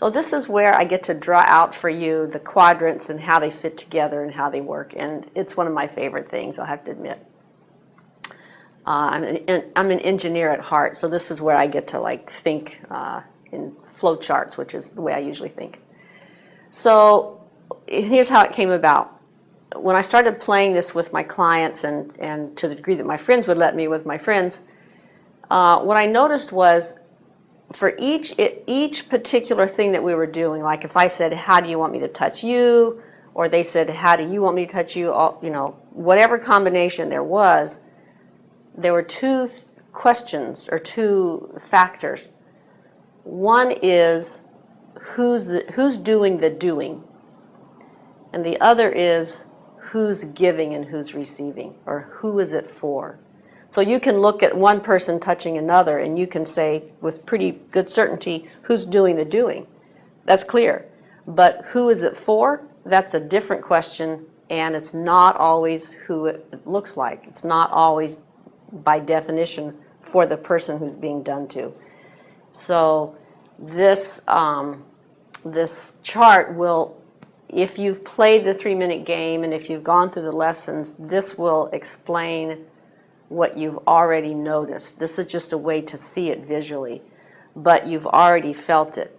So this is where I get to draw out for you the quadrants and how they fit together and how they work. And it's one of my favorite things, I have to admit. Uh, I'm, an, I'm, an, engineer at heart, so this is where I get to like think uh, in flow charts, which is the way I usually think. So here's how it came about. When I started playing this with my clients and, and to the degree that my friends would let me with my friends, uh, what I noticed was for each, each particular thing that we were doing, like if I said, how do you want me to touch you? Or they said, how do you want me to touch you? All, you know, whatever combination there was, there were two questions or two factors. One is who's, the, who's doing the doing? And the other is who's giving and who's receiving, or who is it for? So you can look at one person touching another and you can say with pretty good certainty who's doing the doing. That's clear. But who is it for? That's a different question and it's not always who it looks like. It's not always by definition for the person who's being done to. So this, um, this chart will, if you've played the three minute game and if you've gone through the lessons, this will explain what you've already noticed. This is just a way to see it visually, but you've already felt it.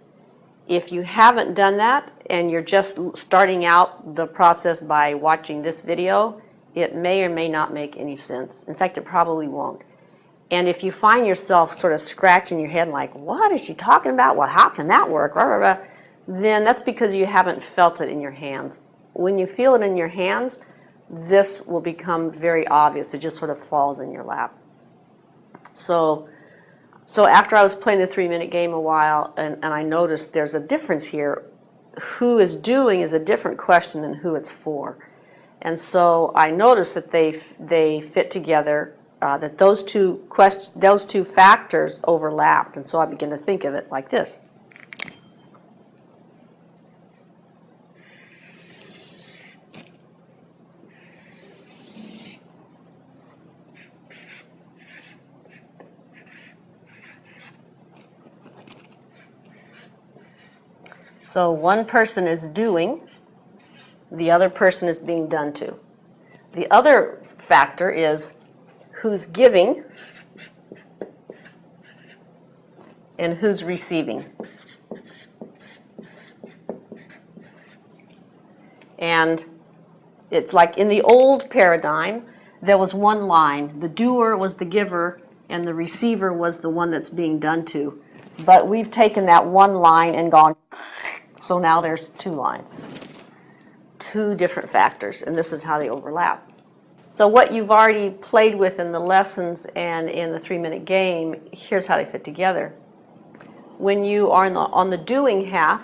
If you haven't done that and you're just starting out the process by watching this video, it may or may not make any sense. In fact, it probably won't. And if you find yourself sort of scratching your head like, what is she talking about? Well, how can that work? Then that's because you haven't felt it in your hands. When you feel it in your hands, this will become very obvious. It just sort of falls in your lap. So, so after I was playing the three-minute game a while, and, and I noticed there's a difference here. Who is doing is a different question than who it's for. And so I noticed that they, they fit together, uh, that those two, quest those two factors overlapped. And so I began to think of it like this. So one person is doing, the other person is being done to. The other factor is who's giving and who's receiving. And it's like in the old paradigm, there was one line. The doer was the giver and the receiver was the one that's being done to. But we've taken that one line and gone so now there's two lines, two different factors, and this is how they overlap. So what you've already played with in the lessons and in the three-minute game, here's how they fit together. When you are the, on the doing half,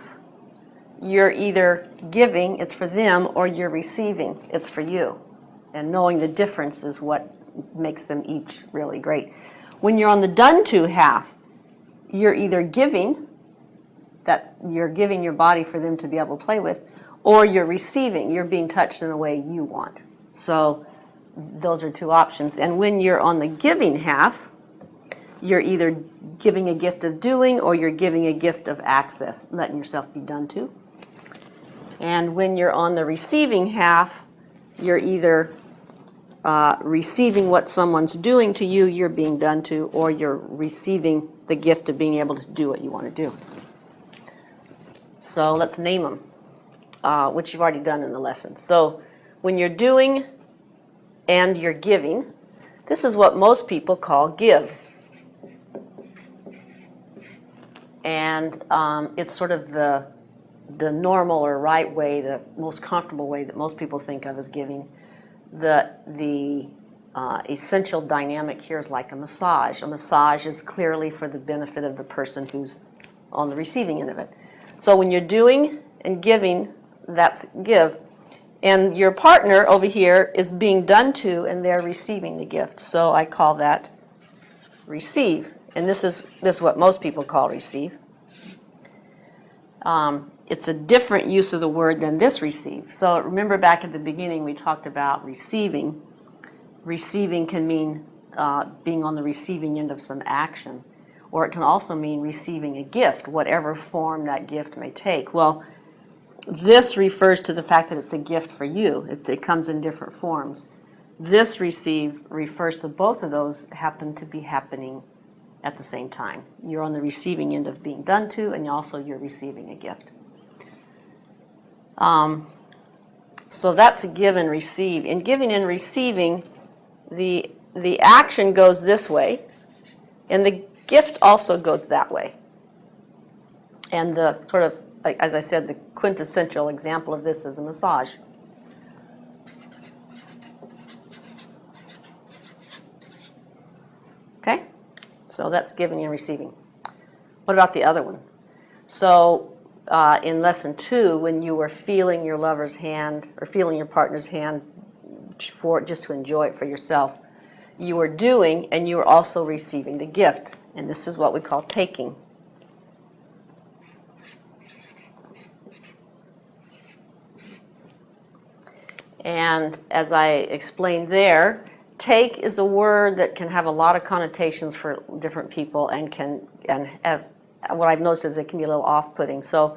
you're either giving, it's for them, or you're receiving, it's for you. And knowing the difference is what makes them each really great. When you're on the done to half, you're either giving, that you're giving your body for them to be able to play with, or you're receiving, you're being touched in the way you want. So those are two options. And when you're on the giving half, you're either giving a gift of doing or you're giving a gift of access, letting yourself be done to. And when you're on the receiving half, you're either uh, receiving what someone's doing to you, you're being done to, or you're receiving the gift of being able to do what you want to do. So let's name them, uh, which you've already done in the lesson. So when you're doing and you're giving, this is what most people call give. And um, it's sort of the, the normal or right way, the most comfortable way that most people think of as giving. The, the uh, essential dynamic here is like a massage. A massage is clearly for the benefit of the person who's on the receiving end of it. So when you're doing and giving, that's give. And your partner over here is being done to and they're receiving the gift. So I call that receive. And this is, this is what most people call receive. Um, it's a different use of the word than this receive. So remember back at the beginning we talked about receiving. Receiving can mean uh, being on the receiving end of some action. Or it can also mean receiving a gift, whatever form that gift may take. Well, this refers to the fact that it's a gift for you. It, it comes in different forms. This receive refers to both of those happen to be happening at the same time. You're on the receiving end of being done to, and also you're receiving a gift. Um, so that's a give and receive. In giving and receiving, the, the action goes this way, and the gift also goes that way. And the sort of, as I said, the quintessential example of this is a massage. Okay? So that's giving and receiving. What about the other one? So uh, in lesson two, when you were feeling your lover's hand or feeling your partner's hand for just to enjoy it for yourself, you were doing and you were also receiving the gift. And this is what we call taking. And as I explained there, take is a word that can have a lot of connotations for different people and can and have what I've noticed is it can be a little off-putting. So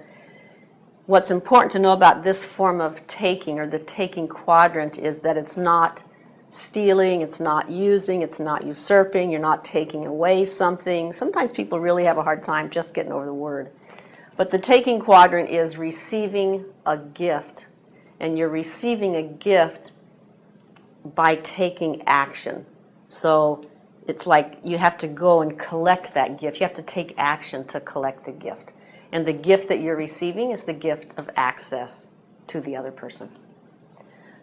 what's important to know about this form of taking or the taking quadrant is that it's not stealing, it's not using, it's not usurping, you're not taking away something. Sometimes people really have a hard time just getting over the word. But the taking quadrant is receiving a gift. And you're receiving a gift by taking action. So it's like you have to go and collect that gift. You have to take action to collect the gift. And the gift that you're receiving is the gift of access to the other person.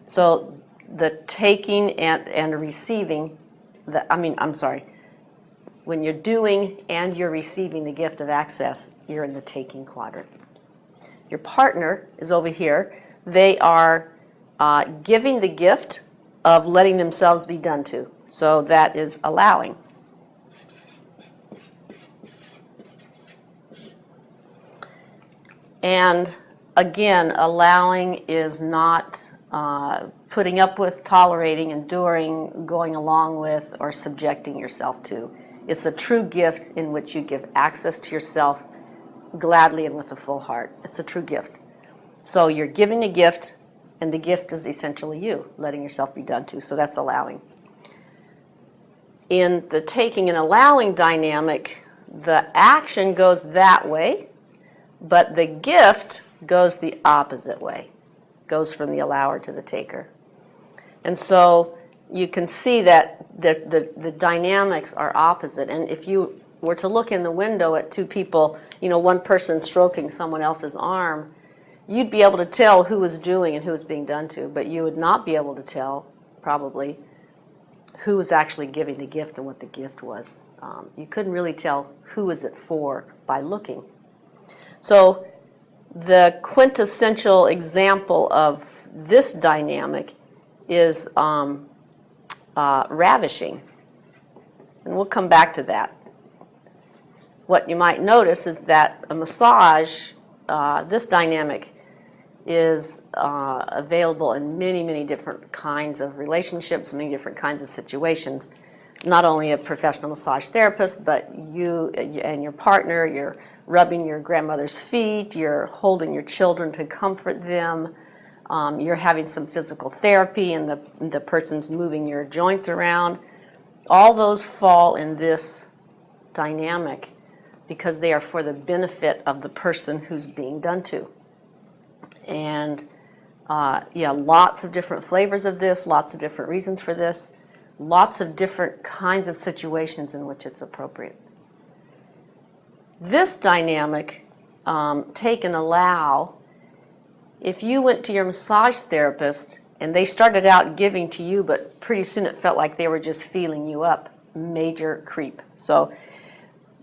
So the taking and, and receiving, the, I mean, I'm sorry, when you're doing and you're receiving the gift of access, you're in the taking quadrant. Your partner is over here. They are uh, giving the gift of letting themselves be done to. So that is allowing. And again, allowing is not uh, putting up with, tolerating, enduring, going along with, or subjecting yourself to. It's a true gift in which you give access to yourself gladly and with a full heart. It's a true gift. So you're giving a gift and the gift is essentially you, letting yourself be done to. So that's allowing. In the taking and allowing dynamic, the action goes that way, but the gift goes the opposite way, goes from the allower to the taker. And so you can see that the, the, the dynamics are opposite. And if you were to look in the window at two people, you know, one person stroking someone else's arm, you'd be able to tell who was doing and who was being done to, but you would not be able to tell, probably, who was actually giving the gift and what the gift was. Um, you couldn't really tell who was it for by looking. So the quintessential example of this dynamic is um, uh, ravishing. And we'll come back to that. What you might notice is that a massage, uh, this dynamic, is uh, available in many, many different kinds of relationships, many different kinds of situations. Not only a professional massage therapist, but you and your partner, you're rubbing your grandmother's feet, you're holding your children to comfort them, um, you're having some physical therapy and the, the person's moving your joints around. All those fall in this dynamic because they are for the benefit of the person who's being done to. And uh, yeah, lots of different flavors of this, lots of different reasons for this, lots of different kinds of situations in which it's appropriate. This dynamic, um, take and allow, if you went to your massage therapist and they started out giving to you, but pretty soon it felt like they were just feeling you up, major creep. So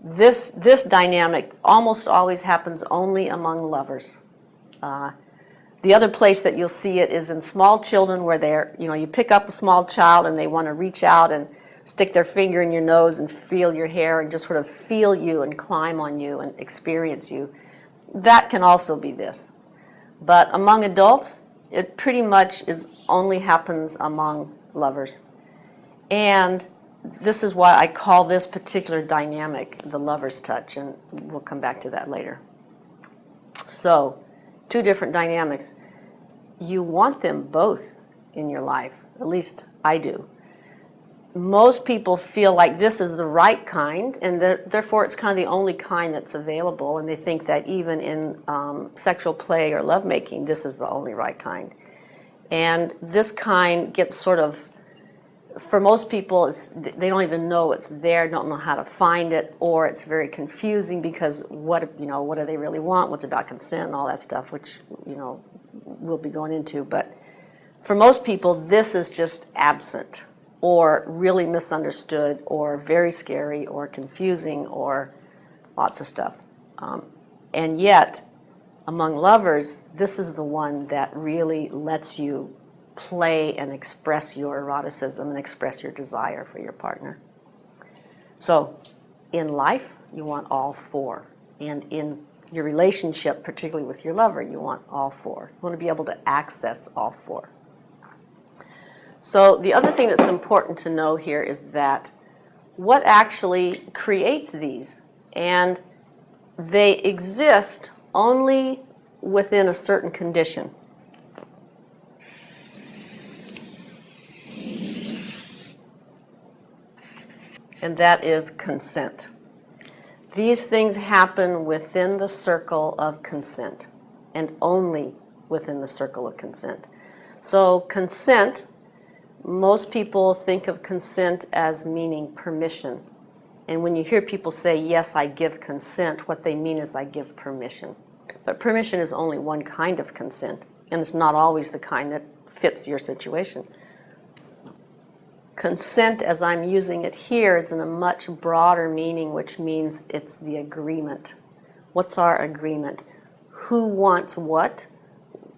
this, this dynamic almost always happens only among lovers. Uh, the other place that you'll see it is in small children where they're, you know, you pick up a small child and they want to reach out and stick their finger in your nose and feel your hair and just sort of feel you and climb on you and experience you. That can also be this. But among adults, it pretty much is only happens among lovers. And this is why I call this particular dynamic the lover's touch, and we'll come back to that later. So, two different dynamics. You want them both in your life, at least I do. Most people feel like this is the right kind, and therefore it's kind of the only kind that's available, and they think that even in um, sexual play or lovemaking, this is the only right kind. And this kind gets sort of for most people, they don't even know it's there, don't know how to find it, or it's very confusing because what you know, what do they really want? What's about consent and all that stuff, which you know we'll be going into. But for most people, this is just absent, or really misunderstood, or very scary, or confusing, or lots of stuff. Um, and yet, among lovers, this is the one that really lets you play and express your eroticism and express your desire for your partner. So in life, you want all four. And in your relationship, particularly with your lover, you want all four. You want to be able to access all four. So the other thing that's important to know here is that what actually creates these? And they exist only within a certain condition. and that is consent. These things happen within the circle of consent and only within the circle of consent. So consent, most people think of consent as meaning permission. And when you hear people say, yes, I give consent, what they mean is I give permission. But permission is only one kind of consent, and it's not always the kind that fits your situation consent as I'm using it here is in a much broader meaning, which means it's the agreement. What's our agreement? Who wants what?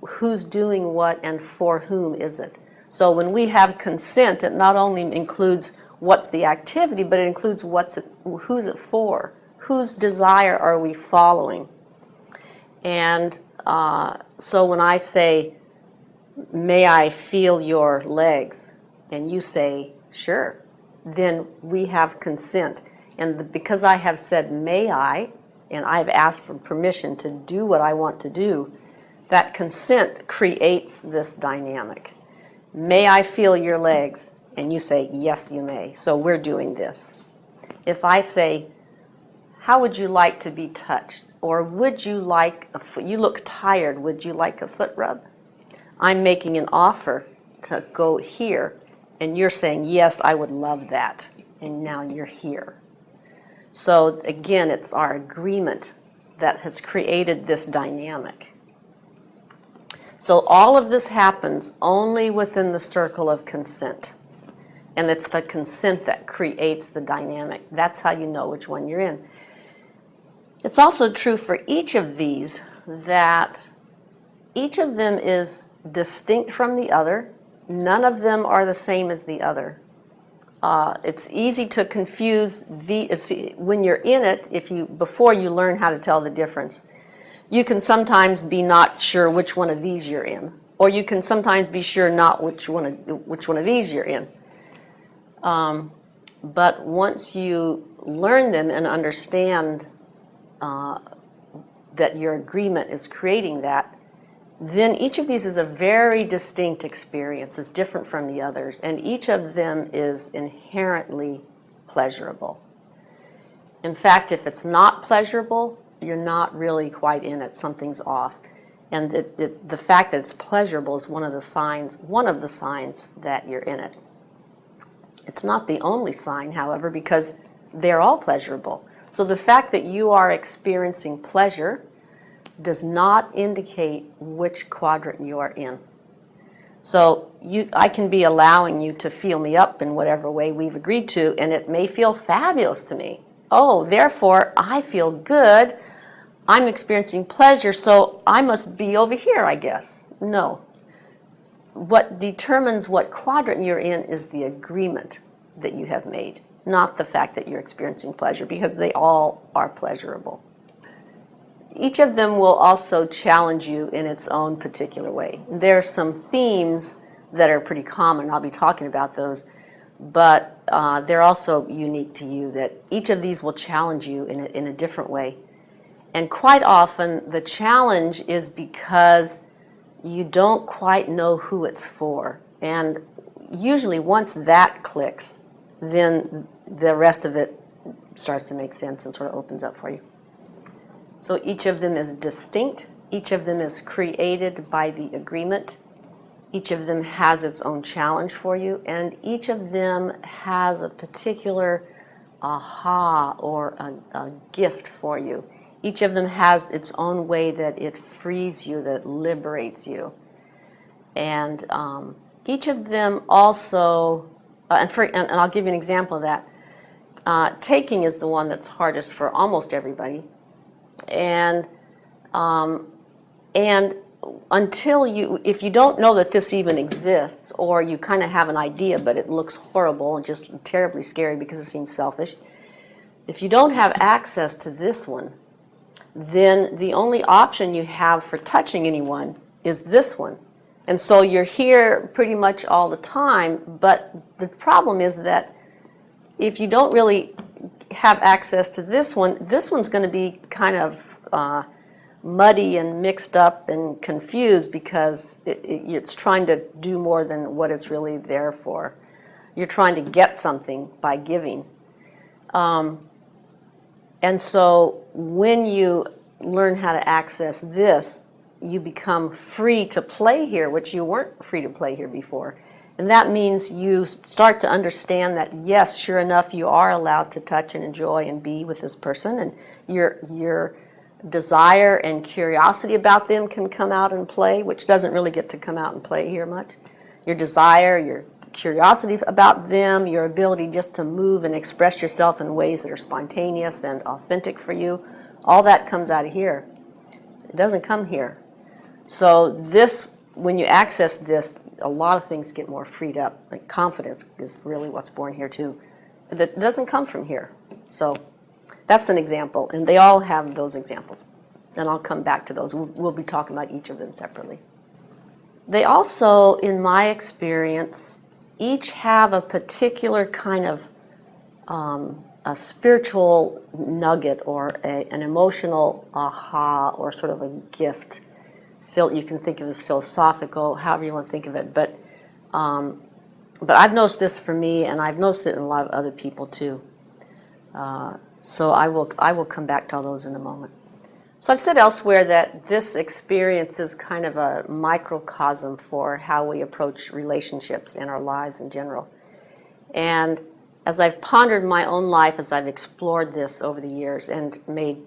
Who's doing what and for whom is it? So when we have consent, it not only includes what's the activity, but it includes what's it, who's it for? Whose desire are we following? And uh, so when I say, may I feel your legs? and you say, sure, then we have consent. And because I have said, may I, and I've asked for permission to do what I want to do, that consent creates this dynamic. May I feel your legs? And you say, yes, you may. So we're doing this. If I say, how would you like to be touched? Or would you like, a foot, you look tired, would you like a foot rub? I'm making an offer to go here and you're saying, yes, I would love that, and now you're here. So again, it's our agreement that has created this dynamic. So all of this happens only within the circle of consent. And it's the consent that creates the dynamic. That's how you know which one you're in. It's also true for each of these that each of them is distinct from the other None of them are the same as the other. Uh, it's easy to confuse the when you're in it if you before you learn how to tell the difference you can sometimes be not sure which one of these you're in or you can sometimes be sure not which one of which one of these you're in um, but once you learn them and understand uh, that your agreement is creating that then each of these is a very distinct experience. It's different from the others, and each of them is inherently pleasurable. In fact, if it's not pleasurable, you're not really quite in it. Something's off. And it, it, the fact that it's pleasurable is one of the signs, one of the signs that you're in it. It's not the only sign, however, because they're all pleasurable. So the fact that you are experiencing pleasure does not indicate which quadrant you are in. So you, I can be allowing you to feel me up in whatever way we've agreed to, and it may feel fabulous to me. Oh, therefore, I feel good. I'm experiencing pleasure, so I must be over here, I guess. No. What determines what quadrant you're in is the agreement that you have made, not the fact that you're experiencing pleasure, because they all are pleasurable each of them will also challenge you in its own particular way. There are some themes that are pretty common. I'll be talking about those. But uh, they're also unique to you, that each of these will challenge you in a, in a different way. And quite often, the challenge is because you don't quite know who it's for. And usually, once that clicks, then the rest of it starts to make sense and sort of opens up for you. So each of them is distinct, each of them is created by the agreement, each of them has its own challenge for you, and each of them has a particular aha or a, a gift for you. Each of them has its own way that it frees you, that liberates you. And um, each of them also, uh, and, for, and, and, I'll give you an example of that. Uh, taking is the one that's hardest for almost everybody. And, um, and until you, if you don't know that this even exists, or you kind of have an idea, but it looks horrible and just terribly scary because it seems selfish, if you don't have access to this one, then the only option you have for touching anyone is this one. And so you're here pretty much all the time, but the problem is that if you don't really have access to this one, this one's going to be kind of uh, muddy and mixed up and confused because it, it, it's trying to do more than what it's really there for. You're trying to get something by giving. Um, and so when you learn how to access this, you become free to play here, which you weren't free to play here before. And that means you start to understand that, yes, sure enough, you are allowed to touch and enjoy and be with this person. And your, your desire and curiosity about them can come out and play, which doesn't really get to come out and play here much. Your desire, your curiosity about them, your ability just to move and express yourself in ways that are spontaneous and authentic for you, all that comes out of here. It doesn't come here. So this, when you access this, a lot of things get more freed up. Like confidence is really what's born here too. That doesn't come from here. So that's an example, and they all have those examples. And I'll come back to those. We'll be talking about each of them separately. They also, in my experience, each have a particular kind of um, a spiritual nugget or a, an emotional aha or sort of a gift. You can think of as philosophical, however you want to think of it. But, um, but I've noticed this for me, and I've noticed it in a lot of other people too. Uh, so I will, I will come back to all those in a moment. So I've said elsewhere that this experience is kind of a microcosm for how we approach relationships in our lives in general. And as I've pondered my own life, as I've explored this over the years and made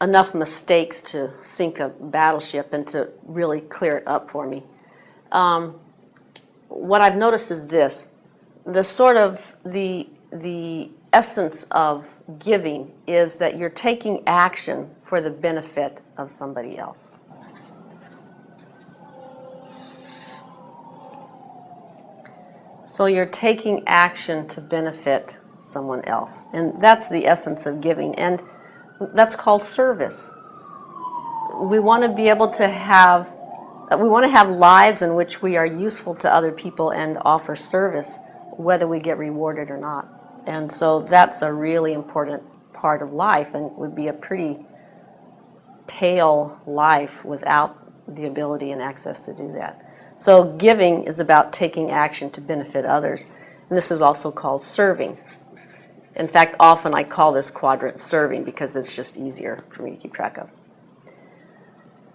enough mistakes to sink a battleship and to really clear it up for me, um, what I've noticed is this. The sort of the, the essence of giving is that you're taking action for the benefit of somebody else. So you're taking action to benefit someone else. And that's the essence of giving. And that's called service. We want to be able to have we want to have lives in which we are useful to other people and offer service, whether we get rewarded or not. And so that's a really important part of life and would be a pretty pale life without the ability and access to do that. So giving is about taking action to benefit others. And this is also called serving. In fact, often I call this quadrant serving because it's just easier for me to keep track of.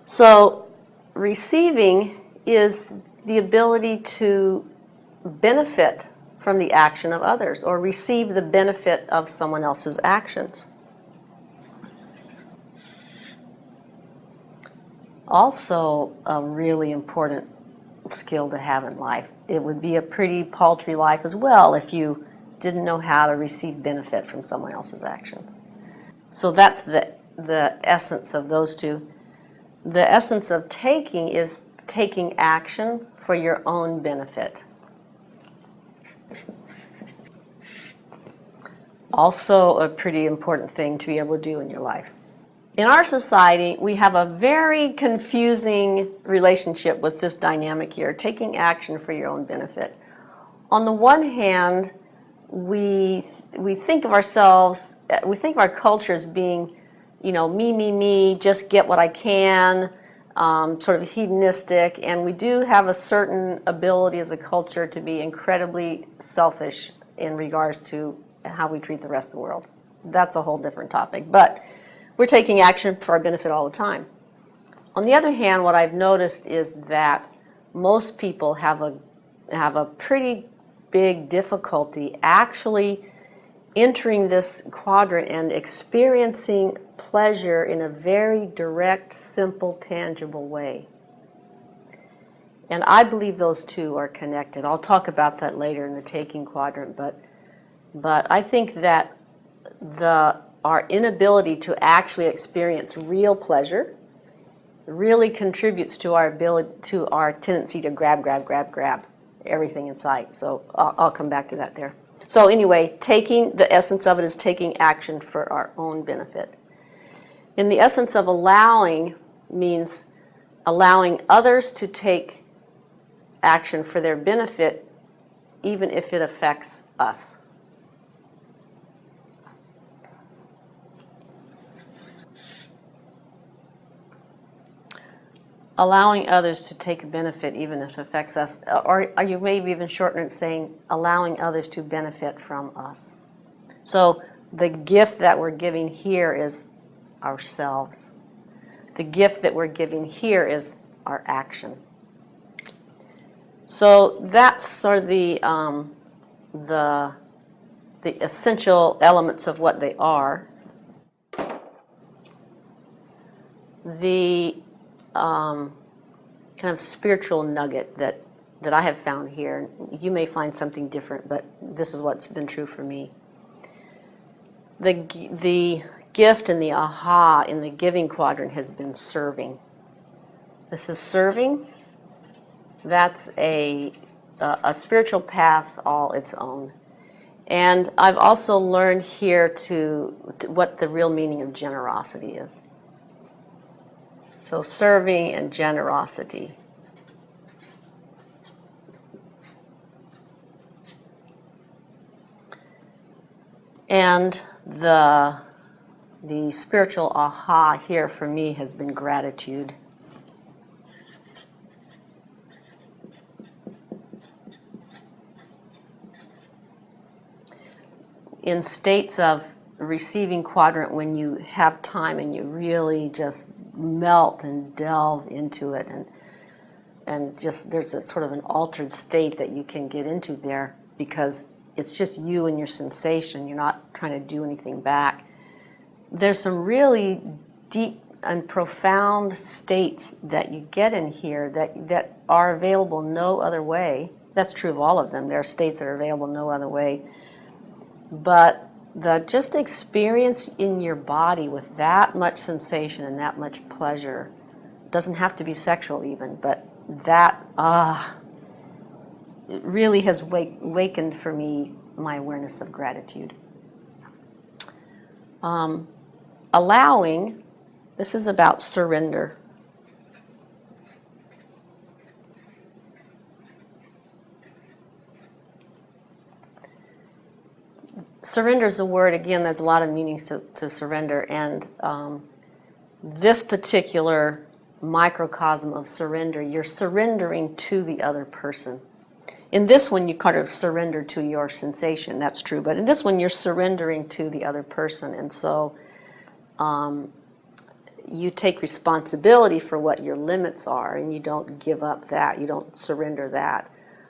So receiving is the ability to benefit from the action of others or receive the benefit of someone else's actions. Also, a really important skill to have in life. It would be a pretty paltry life as well if you didn't know how to receive benefit from someone else's actions. So that's the, the essence of those two. The essence of taking is taking action for your own benefit. Also a pretty important thing to be able to do in your life. In our society, we have a very confusing relationship with this dynamic here, taking action for your own benefit. On the one hand, we, we think of ourselves, we think of our culture as being, you know, me, me, me, just get what I can, um, sort of hedonistic, and we do have a certain ability as a culture to be incredibly selfish in regards to how we treat the rest of the world. That's a whole different topic, but we're taking action for our benefit all the time. On the other hand, what I've noticed is that most people have a, have a pretty big difficulty actually entering this quadrant and experiencing pleasure in a very direct, simple, tangible way. And I believe those two are connected. I'll talk about that later in the taking quadrant, but, but I think that the, our inability to actually experience real pleasure really contributes to our ability, to our tendency to grab, grab, grab, grab everything in sight. So I'll, I'll come back to that there. So anyway, taking, the essence of it is taking action for our own benefit. And the essence of allowing means allowing others to take action for their benefit even if it affects us. Allowing others to take benefit even if it affects us, or, or you maybe even shorten it saying allowing others to benefit from us. So the gift that we're giving here is ourselves. The gift that we're giving here is our action. So that's sort of the, um, the, the essential elements of what they are. The um, kind of spiritual nugget that, that I have found here. You may find something different, but this is what's been true for me. The, the gift and the aha in the giving quadrant has been serving. This is serving. That's a, a, a spiritual path all its own. And I've also learned here to, to what the real meaning of generosity is. So serving and generosity. And the, the spiritual aha here for me has been gratitude. In states of receiving quadrant, when you have time and you really just melt and delve into it and and just there's a sort of an altered state that you can get into there because it's just you and your sensation. You're not trying to do anything back. There's some really deep and profound states that you get in here that that are available no other way. That's true of all of them. There are states that are available no other way. But the just experience in your body with that much sensation and that much pleasure doesn't have to be sexual even, but that ah, it really has wake, wakened for me my awareness of gratitude. Um, allowing, this is about surrender. Surrender is a word, again, there's a lot of meanings to, to surrender. And um, this particular microcosm of surrender, you're surrendering to the other person. In this one, you kind of surrender to your sensation, that's true. But in this one, you're surrendering to the other person. And so um, you take responsibility for what your limits are and you don't give up that, you don't surrender that.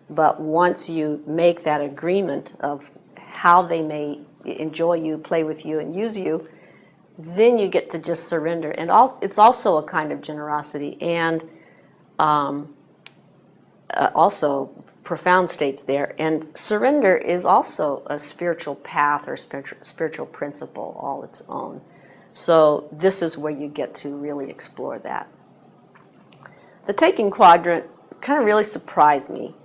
But once you make that agreement of how they may enjoy you, play with you, and use you, then you get to just surrender. And it's also a kind of generosity and um, uh, also profound states there. And surrender is also a spiritual path or spiritual, spiritual principle all its own. So this is where you get to really explore that. The taking quadrant kind of really surprised me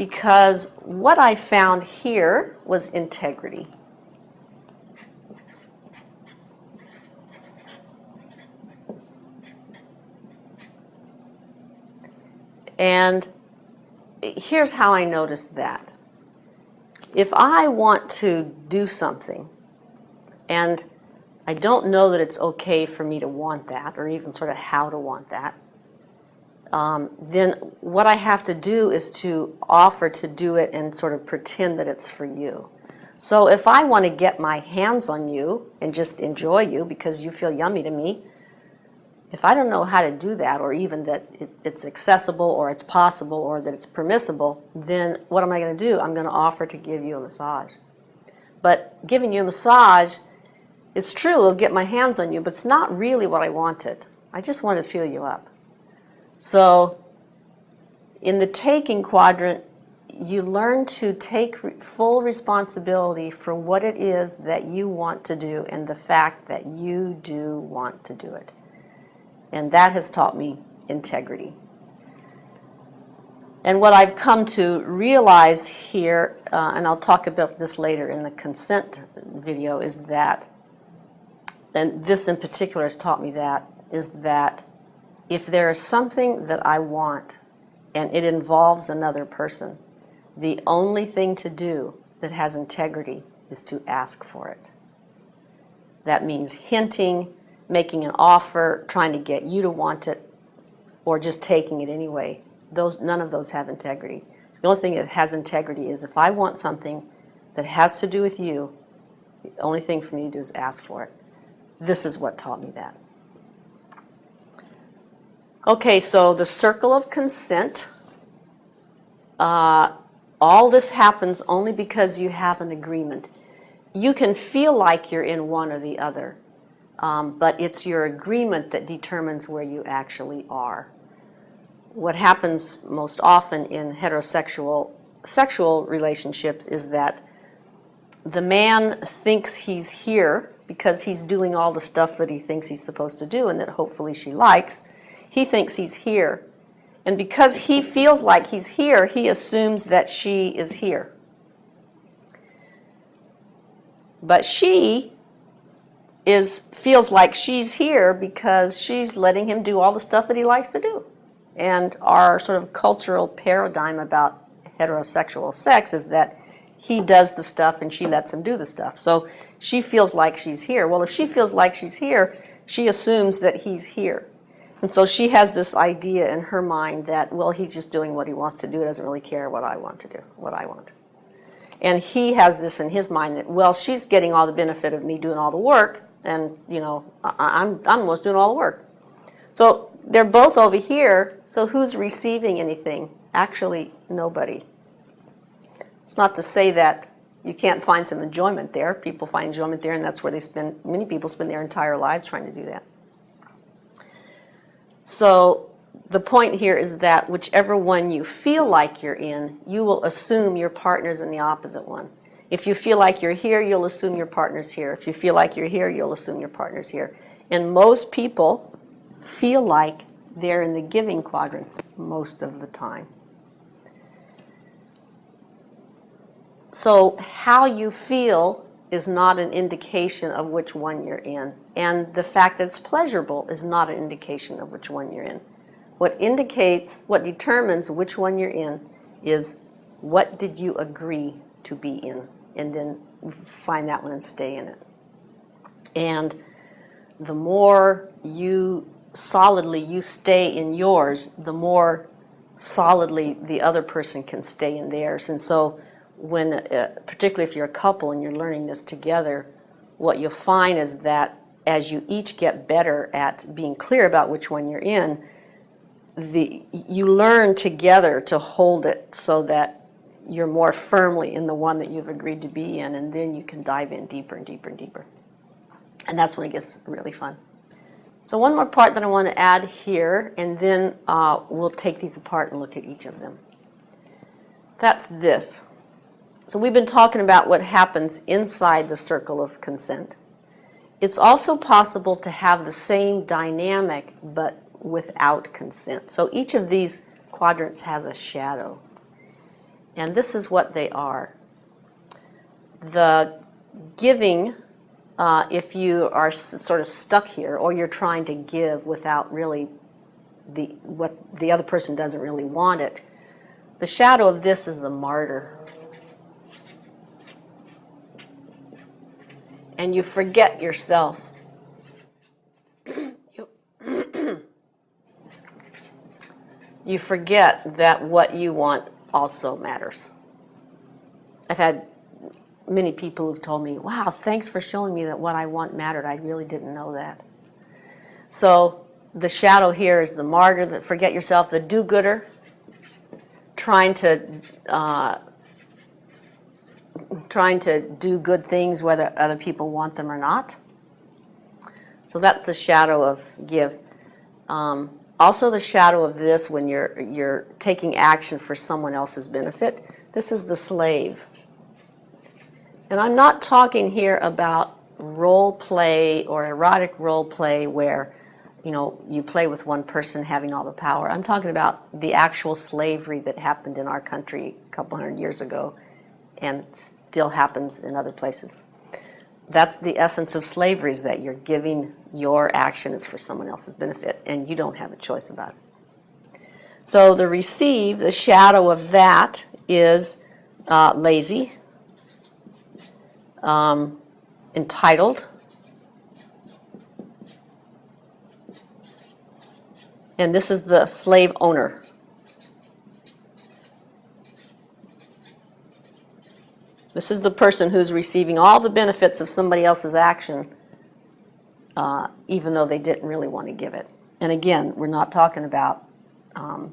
because what I found here was integrity. And here's how I noticed that. if I want to do something and I don't know that it's okay for me to want that or even sort of how to want that, um, then what I have to do is to offer to do it and sort of pretend that it's for you. So if I want to get my hands on you and just enjoy you because you feel yummy to me, if I don't know how to do that or even that it, it's accessible or it's possible or that it's permissible, then what am I going to do? I'm going to offer to give you a massage. But giving you a massage, it's true, it'll get my hands on you, but it's not really what I wanted. I just want to feel you up. So in the taking quadrant, you learn to take full responsibility for what it is that you want to do and the fact that you do want to do it. And that has taught me integrity. And what I've come to realize here, uh, and I'll talk about this later in the consent video, is that, and this in particular has taught me that, is that if there is something that I want and it involves another person, the only thing to do that has integrity is to ask for it. That means hinting, making an offer, trying to get you to want it, or just taking it anyway. Those, none of those have integrity. The only thing that has integrity is if I want something that has to do with you, the only thing for me to do is ask for it. This is what taught me that. Okay, so the circle of consent. Uh, all this happens only because you have an agreement. You can feel like you're in one or the other, um, but it's your agreement that determines where you actually are. What happens most often in heterosexual sexual relationships is that the man thinks he's here because he's doing all the stuff that he thinks he's supposed to do and that hopefully she likes, he thinks he's here. And because he feels like he's here, he assumes that she is here. But she is feels like she's here because she's letting him do all the stuff that he likes to do. And our sort of cultural paradigm about heterosexual sex is that he does the stuff and she lets him do the stuff. So she feels like she's here. Well, if she feels like she's here, she assumes that he's here. And so she has this idea in her mind that, well, he's just doing what he wants to do. He doesn't really care what I want to do, what I want. And he has this in his mind that, well, she's getting all the benefit of me doing all the work, and, you know, I, am I'm almost doing all the work. So they're both over here, so who's receiving anything? Actually, nobody. It's not to say that you can't find some enjoyment there. People find enjoyment there, and that's where they spend, many people spend their entire lives trying to do that. So the point here is that whichever one you feel like you're in, you will assume your partner's in the opposite one. If you feel like you're here, you'll assume your partner's here. If you feel like you're here, you'll assume your partner's here. And most people feel like they're in the giving quadrants most of the time. So how you feel is not an indication of which one you're in. And the fact that it's pleasurable is not an indication of which one you're in. What indicates, what determines which one you're in is what did you agree to be in? And then find that one and stay in it. And the more you solidly you stay in yours, the more solidly the other person can stay in theirs. And so when, uh, particularly if you're a couple and you're learning this together, what you'll find is that as you each get better at being clear about which one you're in, the, you learn together to hold it so that you're more firmly in the one that you've agreed to be in, and then you can dive in deeper and deeper and deeper. And that's when it gets really fun. So one more part that I want to add here, and then uh, we'll take these apart and look at each of them. That's this. So we've been talking about what happens inside the circle of consent. It's also possible to have the same dynamic but without consent. So each of these quadrants has a shadow. And this is what they are. The giving, uh, if you are sort of stuck here or you're trying to give without really the, what the other person doesn't really want it, the shadow of this is the martyr. And you forget yourself. you forget that what you want also matters. I've had many people who've told me, wow, thanks for showing me that what I want mattered. I really didn't know that. So the shadow here is the martyr, the forget yourself, the do-gooder, trying to uh, trying to do good things whether other people want them or not. So that's the shadow of give. Um, also the shadow of this when you're, you're taking action for someone else's benefit. This is the slave. And I'm not talking here about role play or erotic role play where you know, you play with one person having all the power. I'm talking about the actual slavery that happened in our country a couple hundred years ago and still happens in other places. That's the essence of slavery is that you're giving your action is for someone else's benefit and you don't have a choice about it. So the receive, the shadow of that is uh, lazy, um, entitled, and this is the slave owner. This is the person who's receiving all the benefits of somebody else's action, uh, even though they didn't really want to give it. And again, we're not talking about um,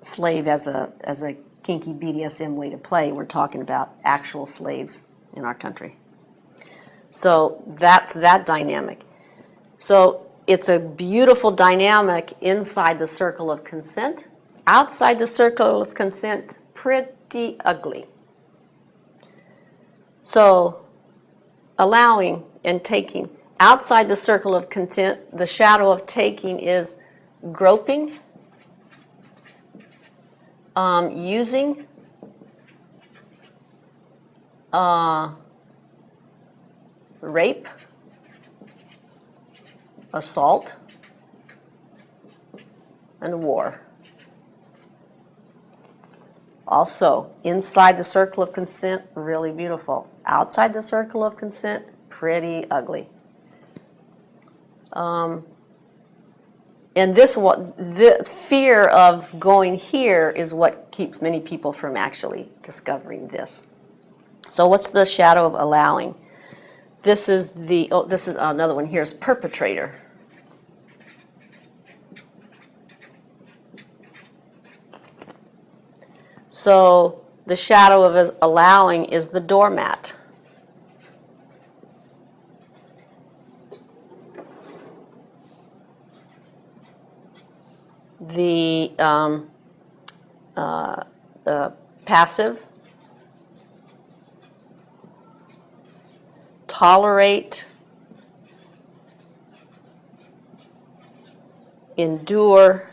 slave as a, as a kinky BDSM way to play. We're talking about actual slaves in our country. So that's that dynamic. So it's a beautiful dynamic inside the circle of consent. Outside the circle of consent, pretty ugly. So allowing and taking. Outside the circle of consent, the shadow of taking is groping, um, using, uh, rape, assault, and war. Also, inside the circle of consent, really beautiful. Outside the circle of consent, pretty ugly. Um, and this what the fear of going here is what keeps many people from actually discovering this. So what's the shadow of allowing? This is the, oh, this is another one here is perpetrator. So the shadow of allowing is the doormat. The um, uh, uh, passive tolerate, endure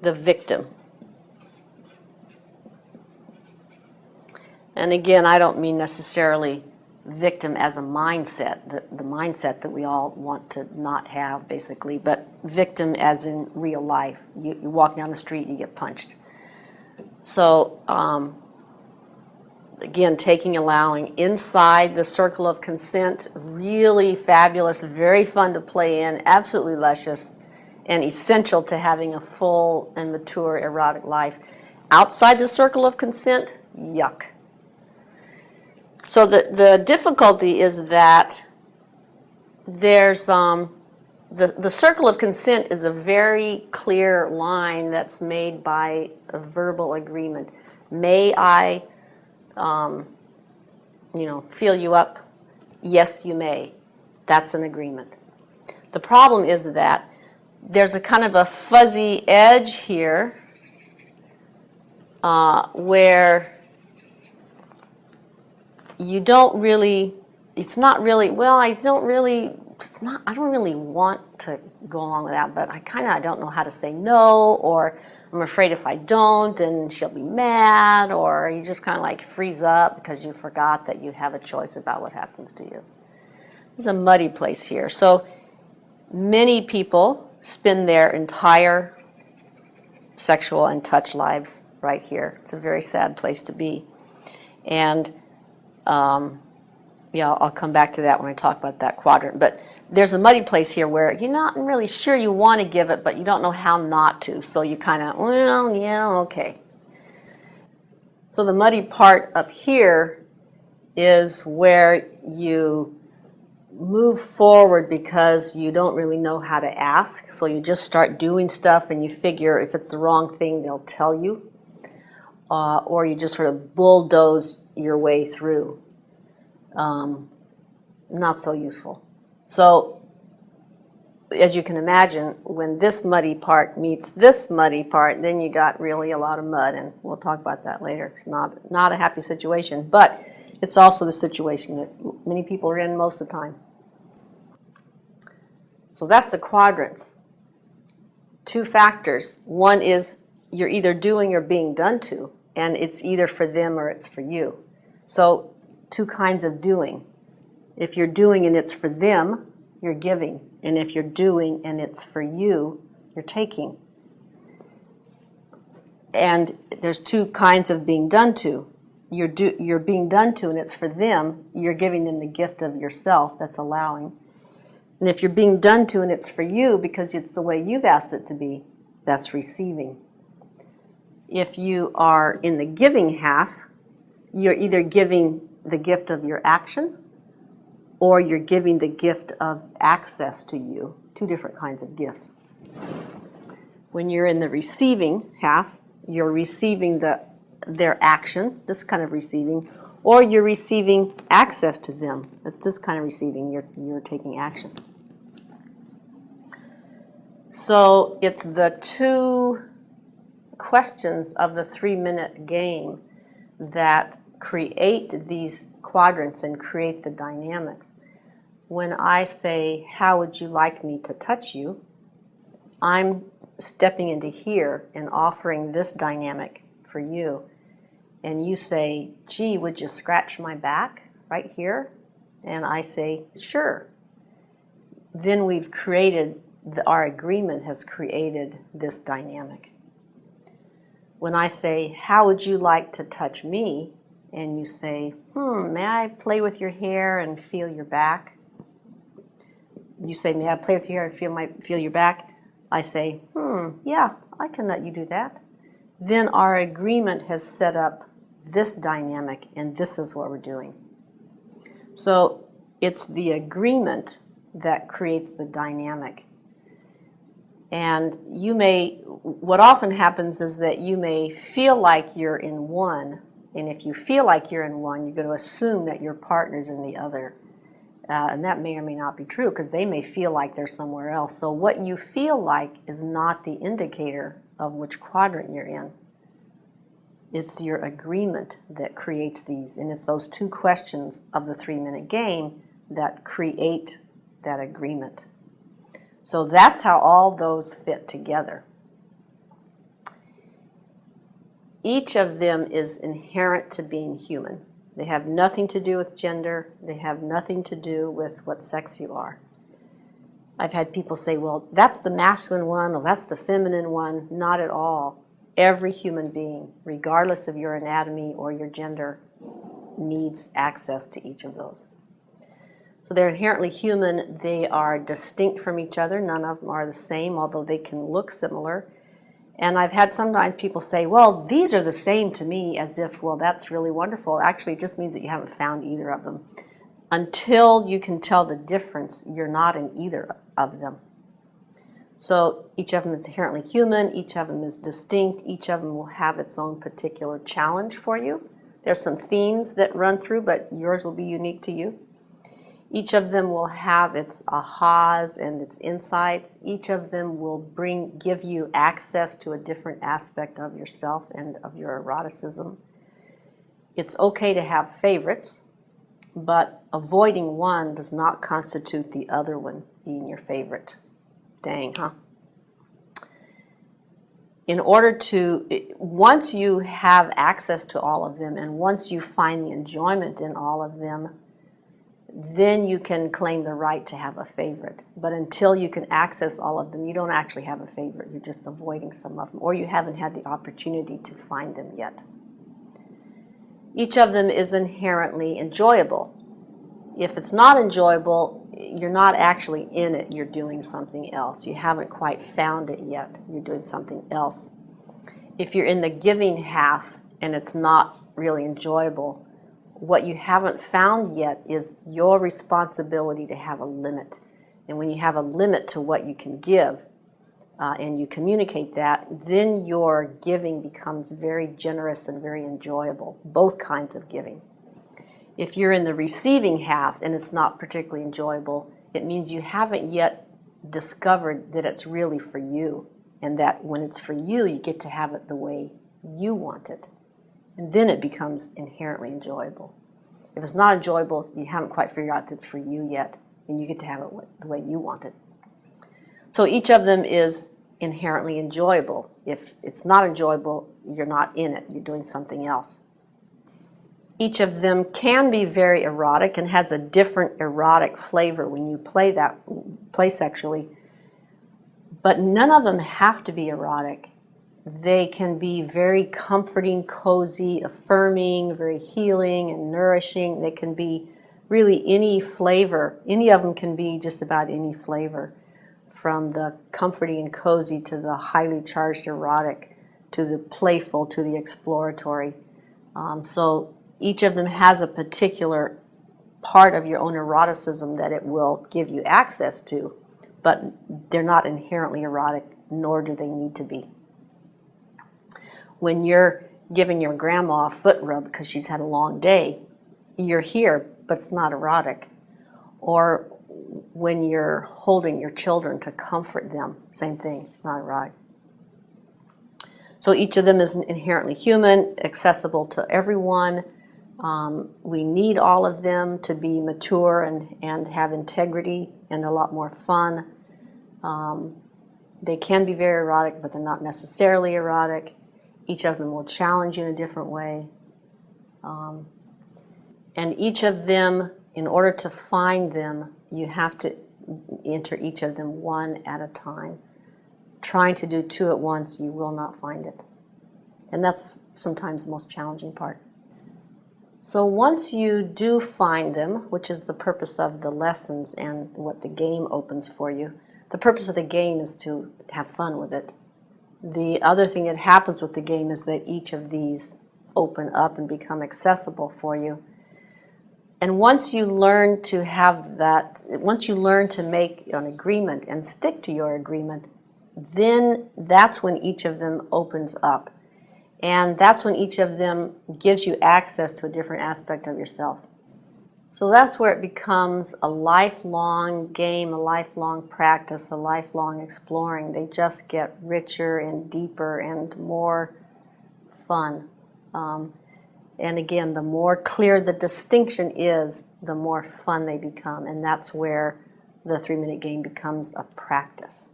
the victim. And again, I don't mean necessarily victim as a mindset, the, the mindset that we all want to not have, basically, but victim as in real life. You, you walk down the street, and you get punched. So um, again, taking allowing inside the circle of consent, really fabulous, very fun to play in, absolutely luscious, and essential to having a full and mature erotic life. Outside the circle of consent, yuck. So the, the difficulty is that there's um, the, the circle of consent is a very clear line that's made by a verbal agreement. May I um, you know, feel you up? Yes, you may. That's an agreement. The problem is that there's a kind of a fuzzy edge here uh, where you don't really, it's not really, well, I don't really, it's not, I don't really want to go along with that, but I kind of don't know how to say no, or I'm afraid if I don't, then she'll be mad, or you just kind of like freeze up because you forgot that you have a choice about what happens to you. It's a muddy place here. So many people spend their entire sexual and touch lives right here. It's a very sad place to be. And Um, yeah, I'll, come back to that when I talk about that quadrant. But there's a muddy place here where you're not really sure you want to give it, but you don't know how not to. So you kind of, well, yeah, okay. So the muddy part up here is where you move forward because you don't really know how to ask. So you just start doing stuff and you figure if it's the wrong thing, they'll tell you. Uh, or you just sort of bulldoze your way through. Um, not so useful. So as you can imagine, when this muddy part meets this muddy part, then you got really a lot of mud, and we'll talk about that later. It's not, not a happy situation, but it's also the situation that many people are in most of the time. So that's the quadrants. Two factors. One is you're either doing or being done to, and it's either for them or it's for you. So two kinds of doing. If you're doing and it's for them, you're giving. And if you're doing and it's for you, you're taking. And there's two kinds of being done to. You're, do, you're being done to and it's for them, you're giving them the gift of yourself, that's allowing. And if you're being done to and it's for you because it's the way you've asked it to be, that's receiving. If you are in the giving half, you're either giving the gift of your action or you're giving the gift of access to you, two different kinds of gifts. When you're in the receiving half, you're receiving the, their action, this kind of receiving, or you're receiving access to them. At this kind of receiving, you're, you're taking action. So it's the two questions of the three minute game that create these quadrants and create the dynamics. When I say, How would you like me to touch you? I'm stepping into here and offering this dynamic for you. And you say, Gee, would you scratch my back right here? And I say, Sure. Then we've created the, our agreement has created this dynamic. When I say, how would you like to touch me? And you say, hmm, may I play with your hair and feel your back? You say, may I play with your hair and feel, my, feel your back? I say, hmm, yeah, I can let you do that. Then our agreement has set up this dynamic and this is what we're doing. So it's the agreement that creates the dynamic. And you may, what often happens is that you may feel like you're in one, and if you feel like you're in one, you're going to assume that your partner's in the other. Uh, and that may or may not be true because they may feel like they're somewhere else. So what you feel like is not the indicator of which quadrant you're in. It's your agreement that creates these. And it's those two questions of the three minute game that create that agreement. So that's how all those fit together. Each of them is inherent to being human. They have nothing to do with gender. They have nothing to do with what sex you are. I've had people say, well, that's the masculine one, or that's the feminine one. Not at all. Every human being, regardless of your anatomy or your gender, needs access to each of those. So they're inherently human. They are distinct from each other. None of them are the same, although they can look similar. And I've had sometimes people say, well, these are the same to me, as if, well, that's really wonderful. Actually, it just means that you haven't found either of them. Until you can tell the difference, you're not in either of them. So each of them is inherently human, each of them is distinct, each of them will have its own particular challenge for you. There's some themes that run through, but yours will be unique to you. Each of them will have its ahas and its insights. Each of them will bring, give you access to a different aspect of yourself and of your eroticism. It's okay to have favorites, but avoiding one does not constitute the other one being your favorite. Dang, huh? In order to, once you have access to all of them and once you find the enjoyment in all of them, then you can claim the right to have a favorite. But until you can access all of them, you don't actually have a favorite. You're just avoiding some of them, or you haven't had the opportunity to find them yet. Each of them is inherently enjoyable. If it's not enjoyable, you're not actually in it, you're doing something else. You haven't quite found it yet, you're doing something else. If you're in the giving half and it's not really enjoyable, what you haven't found yet is your responsibility to have a limit. And when you have a limit to what you can give, uh, and you communicate that, then your giving becomes very generous and very enjoyable, both kinds of giving. If you're in the receiving half and it's not particularly enjoyable, it means you haven't yet discovered that it's really for you and that when it's for you, you get to have it the way you want it. And then it becomes inherently enjoyable. If it's not enjoyable, you haven't quite figured out that it's for you yet, and you get to have it the way you want it. So each of them is inherently enjoyable. If it's not enjoyable, you're not in it, you're doing something else. Each of them can be very erotic and has a different erotic flavor when you play that play sexually. But none of them have to be erotic. They can be very comforting, cozy, affirming, very healing and nourishing. They can be really any flavor. Any of them can be just about any flavor from the comforting and cozy to the highly charged erotic to the playful to the exploratory. Um, so each of them has a particular part of your own eroticism that it will give you access to, but they're not inherently erotic, nor do they need to be. When you're giving your grandma a foot rub because she's had a long day, you're here, but it's not erotic. Or when you're holding your children to comfort them, same thing, it's not right. So each of them is inherently human, accessible to everyone. Um, we need all of them to be mature and, and have integrity and a lot more fun. Um, they can be very erotic, but they're not necessarily erotic. Each of them will challenge you in a different way. Um, and each of them, in order to find them, you have to enter each of them one at a time. Trying to do two at once, you will not find it. And that's sometimes the most challenging part. So once you do find them, which is the purpose of the lessons and what the game opens for you, the purpose of the game is to have fun with it. The other thing that happens with the game is that each of these open up and become accessible for you and once you learn to have that, once you learn to make an agreement and stick to your agreement, then that's when each of them opens up. And that's when each of them gives you access to a different aspect of yourself. So that's where it becomes a lifelong game, a lifelong practice, a lifelong exploring. They just get richer and deeper and more fun. Um, and again, the more clear the distinction is, the more fun they become. And that's where the three minute game becomes a practice.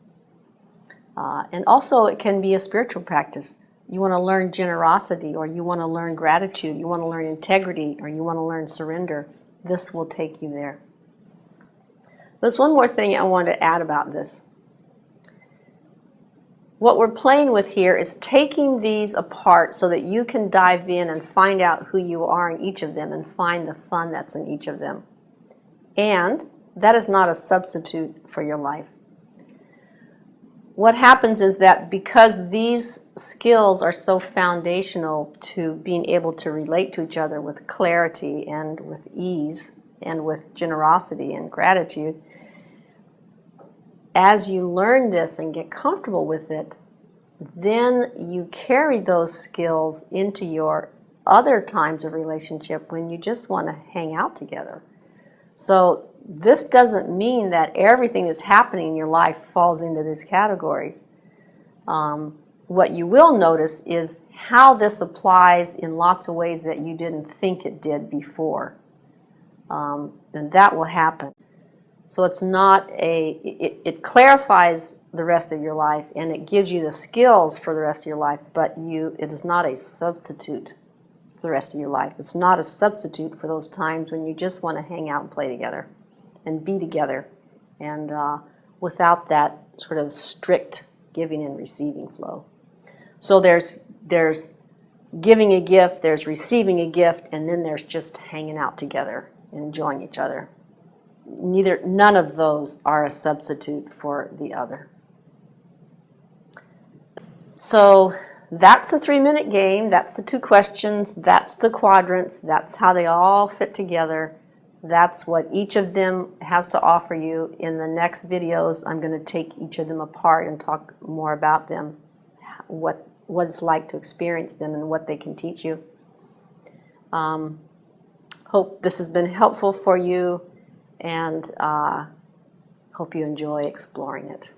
Uh, and also, it can be a spiritual practice. You want to learn generosity, or you want to learn gratitude, you want to learn integrity, or you want to learn surrender. This will take you there. There's one more thing I want to add about this. What we're playing with here is taking these apart so that you can dive in and find out who you are in each of them and find the fun that's in each of them. And that is not a substitute for your life. What happens is that because these skills are so foundational to being able to relate to each other with clarity and with ease and with generosity and gratitude, as you learn this and get comfortable with it, then you carry those skills into your other times of relationship when you just want to hang out together. So this doesn't mean that everything that's happening in your life falls into these categories. Um, what you will notice is how this applies in lots of ways that you didn't think it did before. Um, and that will happen. So it's not a, it, it clarifies the rest of your life and it gives you the skills for the rest of your life, but you, it is not a substitute for the rest of your life. It's not a substitute for those times when you just want to hang out and play together and be together and uh, without that sort of strict giving and receiving flow. So there's, there's giving a gift, there's receiving a gift, and then there's just hanging out together and enjoying each other. Neither, none of those are a substitute for the other. So that's a three minute game. That's the two questions. That's the quadrants. That's how they all fit together. That's what each of them has to offer you. In the next videos, I'm going to take each of them apart and talk more about them, what, what it's like to experience them and what they can teach you. Um, hope this has been helpful for you and uh, hope you enjoy exploring it.